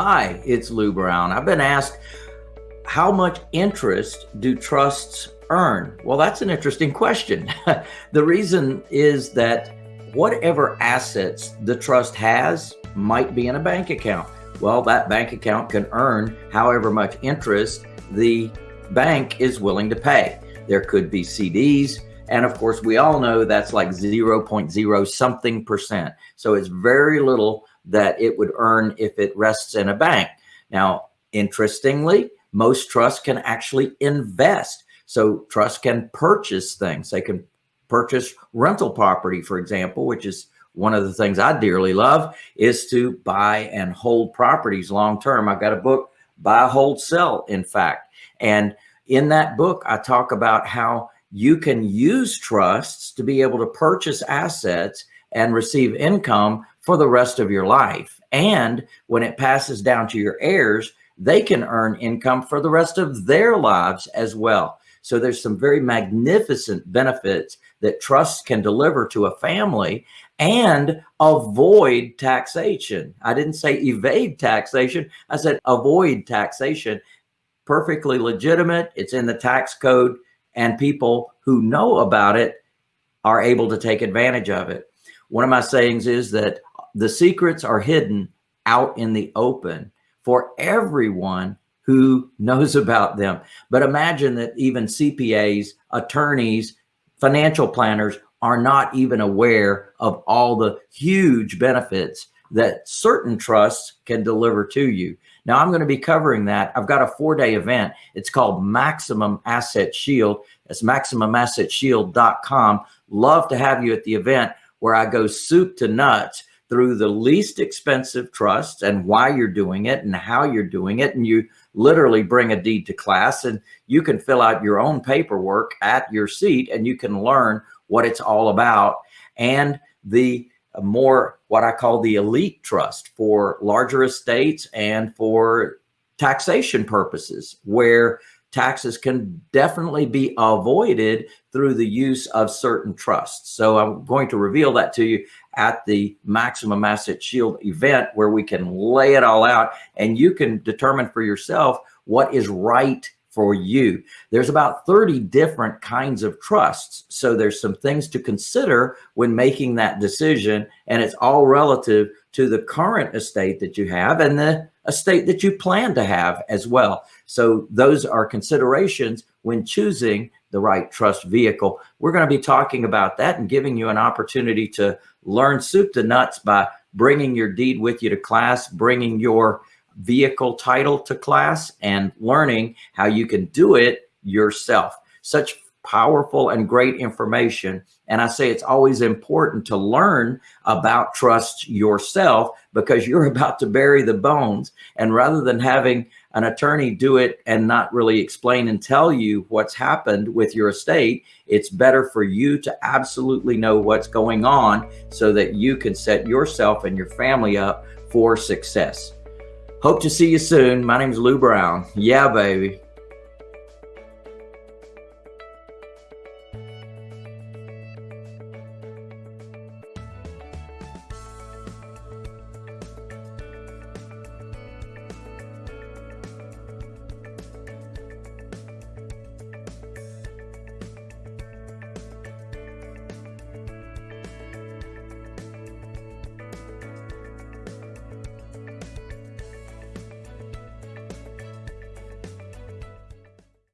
Hi, it's Lou Brown. I've been asked, how much interest do trusts earn? Well, that's an interesting question. the reason is that whatever assets the trust has might be in a bank account. Well, that bank account can earn however much interest the bank is willing to pay. There could be CDs, and of course, we all know that's like 0.0 something percent. So it's very little that it would earn if it rests in a bank. Now, interestingly, most trusts can actually invest. So trusts can purchase things. They can purchase rental property, for example, which is one of the things I dearly love is to buy and hold properties long term. I've got a book, Buy, Hold, Sell, in fact. And in that book, I talk about how you can use trusts to be able to purchase assets and receive income for the rest of your life. And when it passes down to your heirs, they can earn income for the rest of their lives as well. So there's some very magnificent benefits that trusts can deliver to a family and avoid taxation. I didn't say evade taxation. I said avoid taxation. Perfectly legitimate. It's in the tax code and people who know about it are able to take advantage of it. One of my sayings is that the secrets are hidden out in the open for everyone who knows about them. But imagine that even CPAs, attorneys, financial planners are not even aware of all the huge benefits that certain trusts can deliver to you. Now I'm going to be covering that. I've got a four day event. It's called Maximum Asset Shield. It's maximumassetshield.com. Love to have you at the event where I go soup to nuts through the least expensive trusts and why you're doing it and how you're doing it. And you literally bring a deed to class and you can fill out your own paperwork at your seat and you can learn what it's all about. And the more what I call the elite trust for larger estates and for taxation purposes where taxes can definitely be avoided through the use of certain trusts. So I'm going to reveal that to you at the Maximum Asset Shield event where we can lay it all out and you can determine for yourself what is right for you. There's about 30 different kinds of trusts. So there's some things to consider when making that decision. And it's all relative to the current estate that you have and the estate that you plan to have as well. So those are considerations when choosing the right trust vehicle. We're going to be talking about that and giving you an opportunity to learn soup to nuts by bringing your deed with you to class, bringing your vehicle title to class and learning how you can do it yourself. Such powerful and great information. And I say it's always important to learn about trust yourself because you're about to bury the bones. And rather than having an attorney do it and not really explain and tell you what's happened with your estate, it's better for you to absolutely know what's going on so that you can set yourself and your family up for success. Hope to see you soon. My name is Lou Brown. Yeah, baby.